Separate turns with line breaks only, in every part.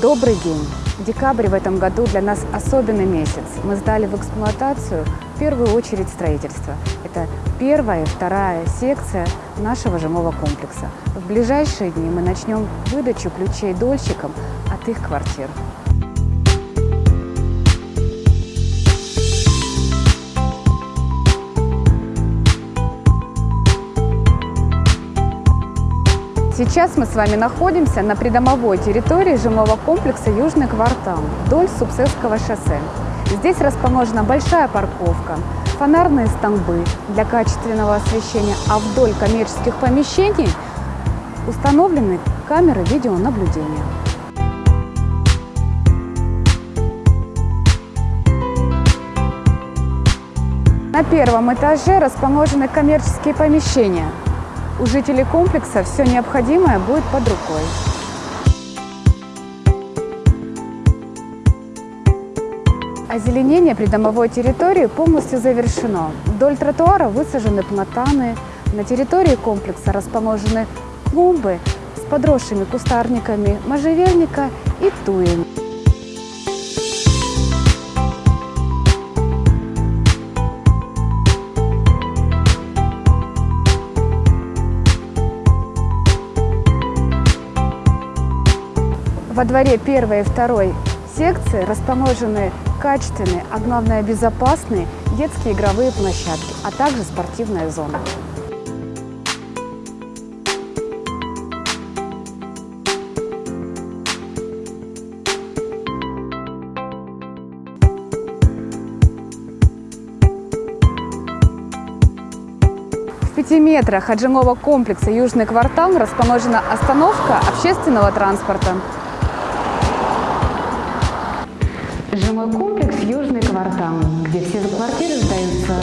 Добрый день! Декабрь в этом году для нас особенный месяц. Мы сдали в эксплуатацию в первую очередь строительство. Это первая и вторая секция нашего жилого комплекса. В ближайшие дни мы начнем выдачу ключей дольщикам от их квартир. Сейчас мы с вами находимся на придомовой территории жилого комплекса «Южный квартал» вдоль Субсесского шоссе. Здесь расположена большая парковка, фонарные столбы для качественного освещения, а вдоль коммерческих помещений установлены камеры видеонаблюдения. На первом этаже расположены коммерческие помещения – у жителей комплекса все необходимое будет под рукой. Озеленение придомовой территории полностью завершено. Вдоль тротуара высажены платаны. На территории комплекса расположены клумбы с подросшими кустарниками можжевельника и туи. Во дворе первой и второй секции расположены качественные, а главное безопасные детские игровые площадки, а также спортивная зона. В пяти метрах от жилого комплекса «Южный квартал» расположена остановка общественного транспорта.
Жилой комплекс «Южный квартал», где все квартиры сдаются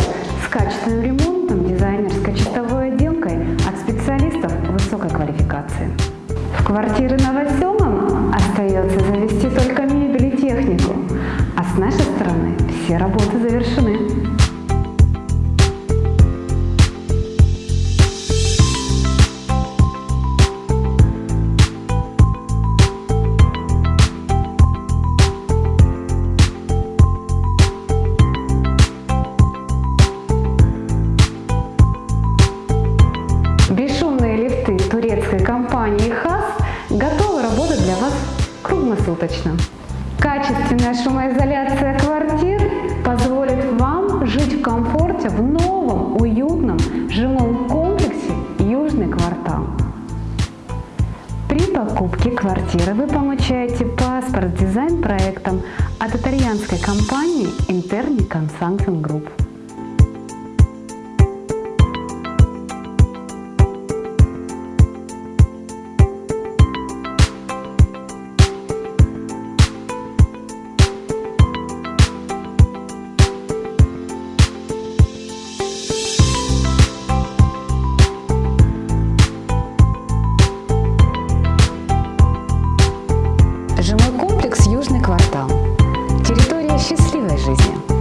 с качественным ремонтом, дизайнерской чистовой отделкой от специалистов высокой квалификации. В квартиры новоселам остается завести только мебель и технику, а с нашей стороны все работы завершены. Компании ХАС готовы работать для вас круглосуточно. Качественная шумоизоляция квартир позволит вам жить в комфорте в новом, уютном жилом комплексе «Южный квартал». При покупке квартиры вы получаете паспорт с дизайн-проектом от итальянской компании Interni Consulting Group. счастливой жизни!